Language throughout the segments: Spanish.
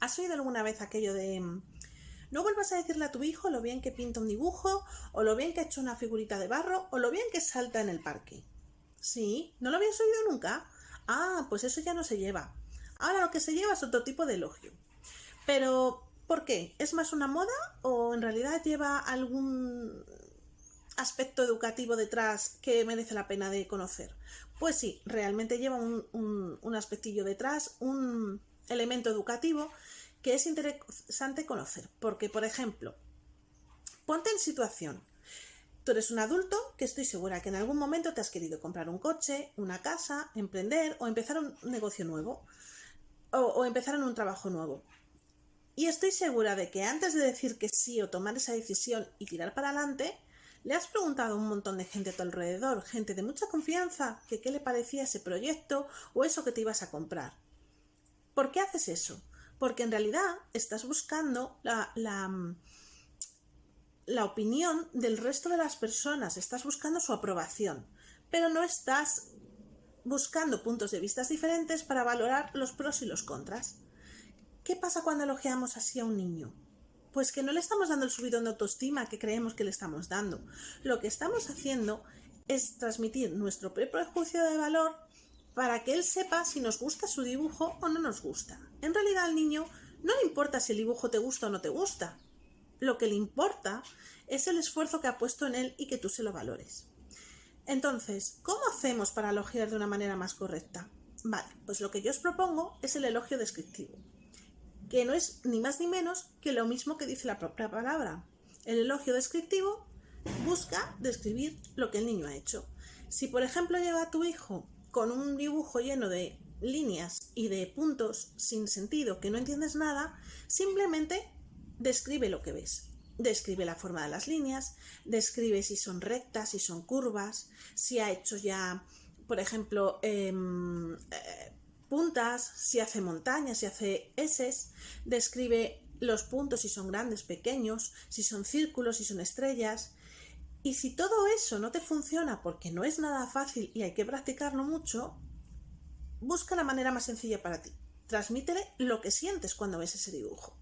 ¿Has oído alguna vez aquello de mm, no vuelvas a decirle a tu hijo lo bien que pinta un dibujo, o lo bien que ha hecho una figurita de barro, o lo bien que salta en el parque? ¿Sí? ¿No lo habías oído nunca? Ah, pues eso ya no se lleva. Ahora lo que se lleva es otro tipo de elogio. Pero, ¿por qué? ¿Es más una moda o en realidad lleva algún aspecto educativo detrás que merece la pena de conocer? Pues sí, realmente lleva un, un aspectillo detrás, un elemento educativo que es interesante conocer. Porque, por ejemplo, ponte en situación. Tú eres un adulto que estoy segura que en algún momento te has querido comprar un coche, una casa, emprender o empezar un negocio nuevo o, empezar en un trabajo nuevo. Y estoy segura de que antes de decir que sí o tomar esa decisión y tirar para adelante, le has preguntado a un montón de gente a tu alrededor, gente de mucha confianza, que qué le parecía ese proyecto o eso que te ibas a comprar. ¿Por qué haces eso? Porque en realidad estás buscando la, la, opinión del resto de las personas, estás buscando su aprobación, pero no estás buscando puntos de vista diferentes para valorar los pros y los contras. ¿Qué pasa cuando elogiamos así a un niño? Pues que no le estamos dando el subidón de autoestima que creemos que le estamos dando. Lo que estamos haciendo es transmitir nuestro prejuicio de valor para que él sepa si nos gusta su dibujo o no nos gusta. En realidad al niño no le importa si el dibujo te gusta o no te gusta. Lo que le importa es el esfuerzo que ha puesto en él y que tú se lo valores. Entonces, ¿cómo hacemos para elogiar de una manera más correcta? Vale, pues lo que yo os propongo es el elogio descriptivo, que no es ni más ni menos que lo mismo que dice la propia palabra. El elogio descriptivo busca describir lo que el niño ha hecho. Si por ejemplo llega a tu hijo con un dibujo lleno de líneas y de puntos sin sentido que no entiendes nada, simplemente describe lo que ves describe la forma de las líneas, describe si son rectas, si son curvas, si ha hecho ya, por ejemplo, em, eh, puntas, si hace montañas, si hace S, describe los puntos si son grandes, pequeños, si son círculos, si son estrellas. Y si todo eso no te funciona porque no es nada fácil y hay que practicarlo mucho, busca la manera más sencilla para ti. Transmítele lo que sientes cuando ves ese dibujo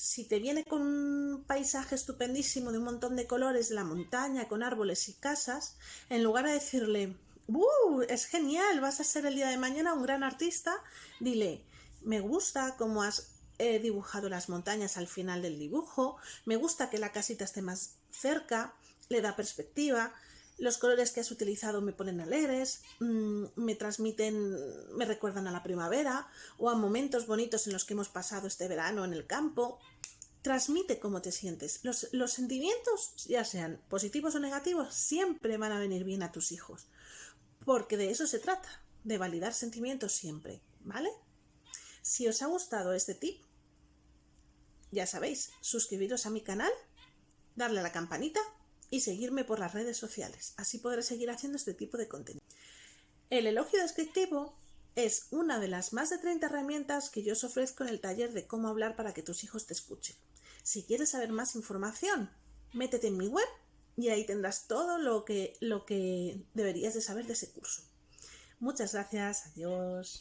si te viene con un paisaje estupendísimo de un montón de colores la montaña, con árboles y casas, en lugar de decirle, ¡Uh! Es genial, vas a ser el día de mañana un gran artista, dile, me gusta cómo has eh, dibujado las montañas al final del dibujo, me gusta que la casita esté más cerca, le da perspectiva, los colores que has utilizado me ponen alegres, mm, me transmiten, me recuerdan a la primavera o a momentos bonitos en los que hemos pasado este verano en el campo. Transmite cómo te sientes. Los, los sentimientos, ya sean positivos o negativos, siempre van a venir bien a tus hijos. Porque de eso se trata, de validar sentimientos siempre, ¿vale? Si os ha gustado este tip, ya sabéis, suscribiros a mi canal, darle a la campanita y seguirme por las redes sociales. Así podré seguir haciendo este tipo de contenido. El elogio descriptivo es una de las más de 30 herramientas que yo os ofrezco en el taller de cómo hablar para que tus hijos te escuchen. Si quieres saber más información, métete en mi web y ahí tendrás todo lo que, lo que deberías de saber de ese curso. Muchas gracias, adiós.